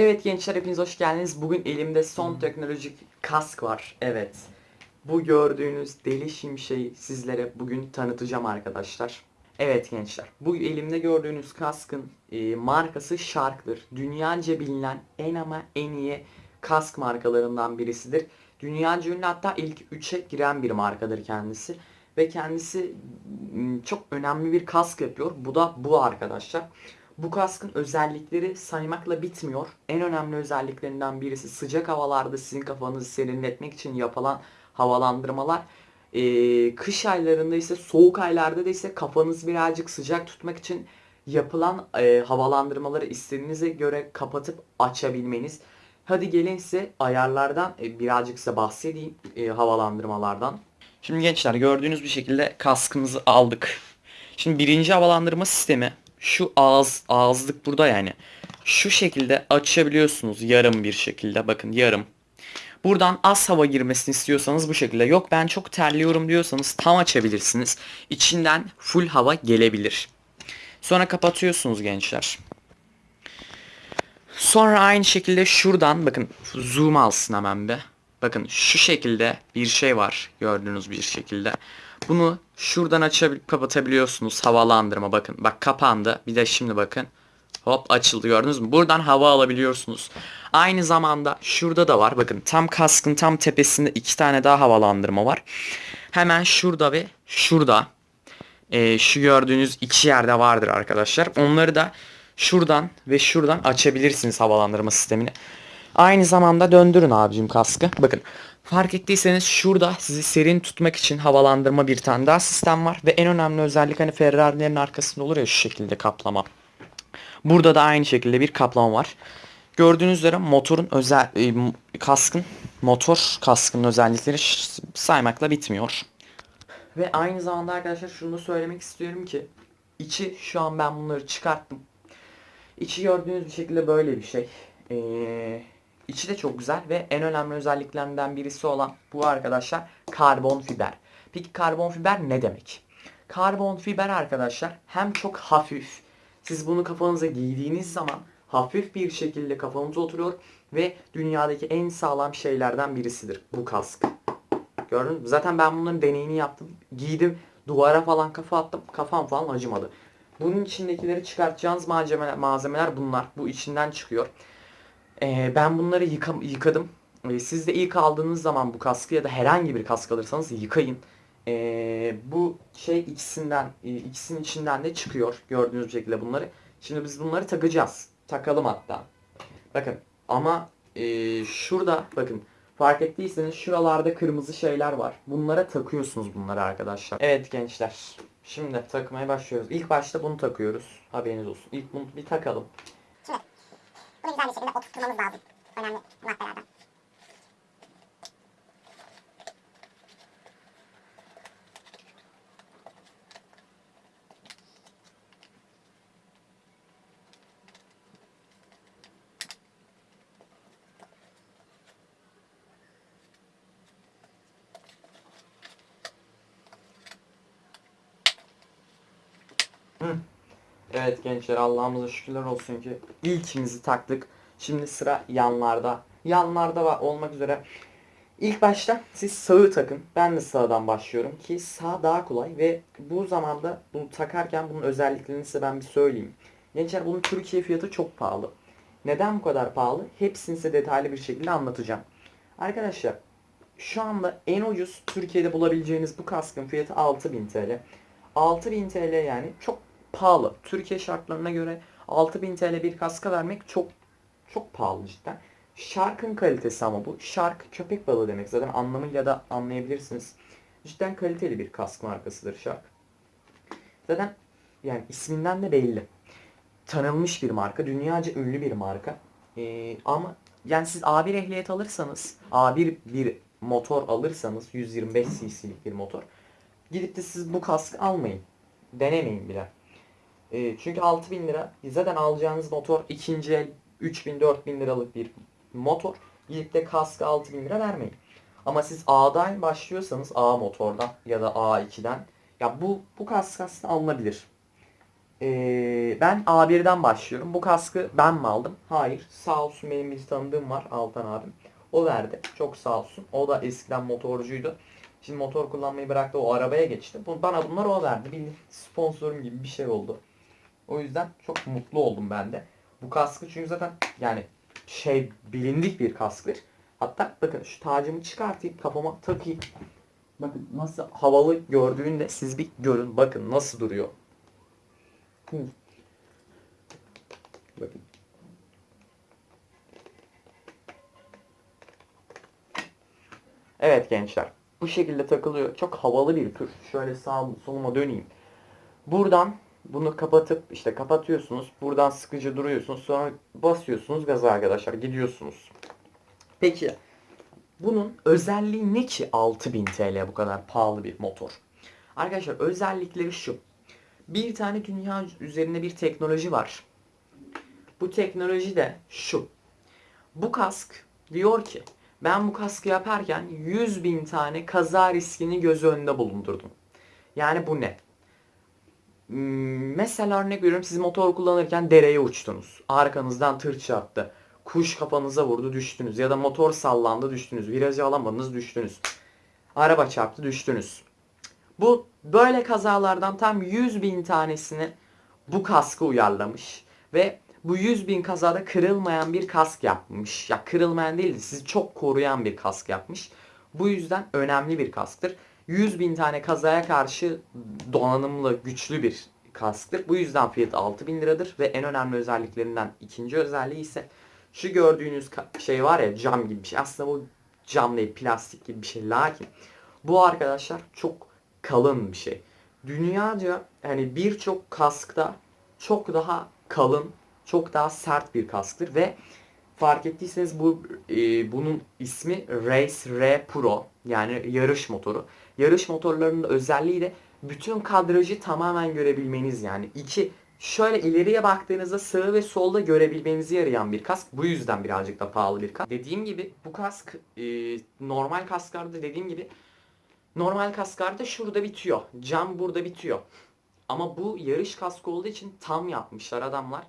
Evet gençler hepiniz hoş geldiniz. Bugün elimde son teknolojik kask var. Evet. Bu gördüğünüz deli şimşeği sizlere bugün tanıtacağım arkadaşlar. Evet gençler. Bu elimde gördüğünüz kaskın e, markası Shark'dır. Dünyaca bilinen en ama en iyi kask markalarından birisidir. Dünyaca ünlü hatta ilk 3'e giren bir markadır kendisi. Ve kendisi çok önemli bir kask yapıyor. Bu da bu arkadaşlar. Bu kaskın özellikleri saymakla bitmiyor. En önemli özelliklerinden birisi sıcak havalarda sizin kafanızı serinletmek için yapılan havalandırmalar. Ee, kış aylarında ise soğuk aylarda da ise kafanızı birazcık sıcak tutmak için yapılan e, havalandırmaları istediğinize göre kapatıp açabilmeniz. Hadi gelin size ayarlardan e, birazcık size bahsedeyim e, havalandırmalardan. Şimdi gençler gördüğünüz bir şekilde kaskımızı aldık. Şimdi birinci havalandırma sistemi şu ağız ağızlık burada yani. Şu şekilde açabiliyorsunuz yarım bir şekilde bakın yarım. Buradan az hava girmesini istiyorsanız bu şekilde. Yok ben çok terliyorum diyorsanız tam açabilirsiniz. İçinden full hava gelebilir. Sonra kapatıyorsunuz gençler. Sonra aynı şekilde şuradan bakın zoom alsın hemen be. Bakın şu şekilde bir şey var gördüğünüz bir şekilde. Bunu şuradan açabilip kapatabiliyorsunuz havalandırma bakın. Bak kapandı. Bir de şimdi bakın. Hop açıldı gördünüz mü? Buradan hava alabiliyorsunuz. Aynı zamanda şurada da var. Bakın tam kaskın tam tepesinde iki tane daha havalandırma var. Hemen şurada ve şurada. Ee, şu gördüğünüz iki yerde vardır arkadaşlar. Onları da şuradan ve şuradan açabilirsiniz havalandırma sistemini. Aynı zamanda döndürün abicim kaskı. Bakın fark ettiyseniz şurada sizi serin tutmak için havalandırma bir tane daha sistem var. Ve en önemli özellik hani Ferrari'lerin arkasında olur ya şu şekilde kaplama. Burada da aynı şekilde bir kaplama var. Gördüğünüz üzere motorun özel e, kaskın motor kaskının özellikleri saymakla bitmiyor. Ve aynı zamanda arkadaşlar şunu da söylemek istiyorum ki içi şu an ben bunları çıkarttım. İçi gördüğünüz bir şekilde böyle bir şey. Ee, içi de çok güzel ve en önemli özelliklerinden birisi olan bu arkadaşlar karbon fiber. Peki karbon fiber ne demek? Karbon fiber arkadaşlar hem çok hafif. Siz bunu kafanıza giydiğiniz zaman hafif bir şekilde kafanıza oturuyor ve dünyadaki en sağlam şeylerden birisidir bu kask. Gördünüz mü? Zaten ben bunların deneyini yaptım. Giydim. Duvara falan kafa attım. Kafam falan acımadı. Bunun içindekileri çıkartacağınız malzemeler, malzemeler bunlar. Bu içinden çıkıyor. Ee, ben bunları yıka, yıkadım. Ee, siz de ilk aldığınız zaman bu kaskı ya da herhangi bir kask alırsanız yıkayın. Ee, bu şey ikisinden, e, ikisinin içinden de çıkıyor. Gördüğünüz şekilde bunları. Şimdi biz bunları takacağız. Takalım hatta. Bakın ama e, şurada bakın fark ettiyseniz şuralarda kırmızı şeyler var. Bunlara takıyorsunuz bunları arkadaşlar. Evet gençler. Şimdi takmaya başlıyoruz. İlk başta bunu takıyoruz. Haberiniz olsun. İlk bunu bir takalım. Oturtmamız lazım. Önemli maddelerden. Evet gençler Allah'ımıza şükürler olsun ki ilkimizi taktık. Şimdi sıra yanlarda. Yanlarda olmak üzere. İlk başta siz sağı takın. Ben de sağdan başlıyorum ki sağ daha kolay ve bu zamanda bunu takarken bunun özelliklerini size ben bir söyleyeyim. Gençler bunun Türkiye fiyatı çok pahalı. Neden bu kadar pahalı? Hepsini size detaylı bir şekilde anlatacağım. Arkadaşlar şu anda en ucuz Türkiye'de bulabileceğiniz bu kaskın fiyatı 6000 TL. 6000 TL yani çok pahalı. Türkiye şartlarına göre 6000 TL bir kaska vermek çok çok pahalı cidden. Shark'ın kalitesi ama bu. Shark köpek balığı demek zaten anlamıyla da anlayabilirsiniz. Cidden kaliteli bir kask markasıdır Shark. Zaten yani isminden de belli. Tanınmış bir marka. Dünyaca ünlü bir marka. Ee, ama yani siz A1 ehliyet alırsanız A1 bir motor alırsanız 125 cc'lik bir motor gidip de siz bu kaskı almayın. Denemeyin bile. E, çünkü 6000 lira zaten alacağınız motor ikinci el 3000 4000 liralık bir motor. Gidip de kaskı 6000 lira vermeyin. Ama siz A'dan başlıyorsanız A motordan ya da A2'den ya bu bu kask aslında alınabilir. Ee, ben A1'den başlıyorum. Bu kaskı ben mi aldım? Hayır. Sağ olsun benim bir tanıdığım var Altan abim. O verdi. Çok sağ olsun. O da eskiden motorcuydu. Şimdi motor kullanmayı bıraktı. O arabaya geçti. Bana bunları o verdi. Bir sponsorum gibi bir şey oldu. O yüzden çok mutlu oldum ben de. Bu kaskı çünkü zaten yani şey bilindik bir kasktır. Hatta bakın şu tacımı çıkartayım kafama takayım. Bakın nasıl havalı gördüğünde siz bir görün. Bakın nasıl duruyor. Hı. Bakın. Evet gençler. Bu şekilde takılıyor. Çok havalı bir tür. Şöyle sağ soluma döneyim. Buradan bunu kapatıp işte kapatıyorsunuz. Buradan sıkıcı duruyorsunuz. Sonra basıyorsunuz gaza arkadaşlar. Gidiyorsunuz. Peki bunun özelliği ne ki 6000 TL bu kadar pahalı bir motor? Arkadaşlar özellikleri şu. Bir tane dünya üzerinde bir teknoloji var. Bu teknoloji de şu. Bu kask diyor ki ben bu kaskı yaparken 100 bin tane kaza riskini göz önünde bulundurdum. Yani bu ne? Hmm, Mesela örnek veriyorum siz motor kullanırken dereye uçtunuz. Arkanızdan tır çarptı. Kuş kafanıza vurdu düştünüz. Ya da motor sallandı düştünüz. Virajı alamadınız düştünüz. Araba çarptı düştünüz. Bu böyle kazalardan tam 100 bin tanesini bu kaskı uyarlamış. Ve bu 100 bin kazada kırılmayan bir kask yapmış. Ya kırılmayan değil de sizi çok koruyan bir kask yapmış. Bu yüzden önemli bir kasktır. 100 bin tane kazaya karşı donanımlı, güçlü bir kasktır. Bu yüzden fiyatı 6000 liradır ve en önemli özelliklerinden ikinci özelliği ise şu gördüğünüz şey var ya cam gibi bir şey. Aslında bu cam değil, plastik gibi bir şey. Lakin bu arkadaşlar çok kalın bir şey. Dünyaca hani birçok kaskta çok daha kalın, çok daha sert bir kasktır ve fark ettiyseniz bu e, bunun ismi Race R Pro yani yarış motoru. Yarış motorlarının özelliği de bütün kadrajı tamamen görebilmeniz yani iki şöyle ileriye baktığınızda sağı ve solda görebilmenizi yarayan bir kask. Bu yüzden birazcık da pahalı bir kask. Dediğim gibi bu kask e, normal kasklarda dediğim gibi normal kasklarda şurada bitiyor. Cam burada bitiyor. Ama bu yarış kaskı olduğu için tam yapmışlar adamlar.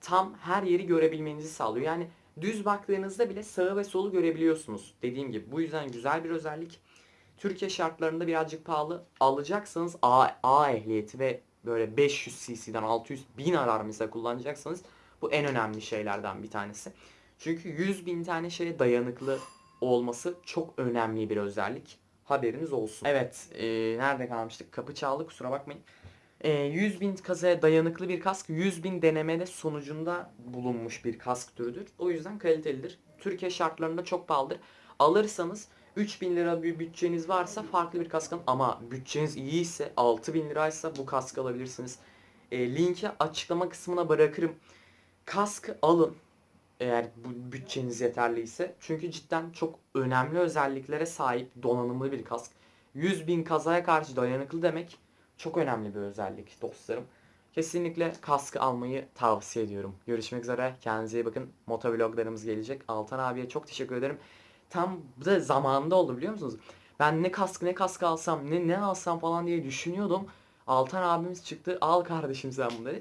Tam her yeri görebilmenizi sağlıyor. Yani düz baktığınızda bile sağı ve solu görebiliyorsunuz. Dediğim gibi bu yüzden güzel bir özellik. Türkiye şartlarında birazcık pahalı. Alacaksanız A, A ehliyeti ve böyle 500 cc'den 600 bin arar kullanacaksanız bu en önemli şeylerden bir tanesi. Çünkü 100 bin tane şeye dayanıklı olması çok önemli bir özellik. Haberiniz olsun. Evet, e, nerede kalmıştık? Kapı çaldı kusura bakmayın. E, 100 bin kazaya dayanıklı bir kask 100 bin denemede sonucunda bulunmuş bir kask türüdür. O yüzden kalitelidir. Türkiye şartlarında çok pahalıdır. Alırsanız 3000 lira bir bütçeniz varsa farklı bir kask alın. Ama bütçeniz iyi ise 6000 liraysa bu kaskı alabilirsiniz. E, linki açıklama kısmına bırakırım. Kaskı alın eğer bu bütçeniz yeterliyse. Çünkü cidden çok önemli özelliklere sahip donanımlı bir kask. 100 bin kazaya karşı dayanıklı demek çok önemli bir özellik dostlarım. Kesinlikle kaskı almayı tavsiye ediyorum. Görüşmek üzere. Kendinize iyi bakın. Motovloglarımız gelecek. Altan abiye çok teşekkür ederim. Tam da zamanında oldu biliyor musunuz? Ben ne kask ne kask alsam ne ne alsam falan diye düşünüyordum. Altan abimiz çıktı. Al kardeşim sen dedi.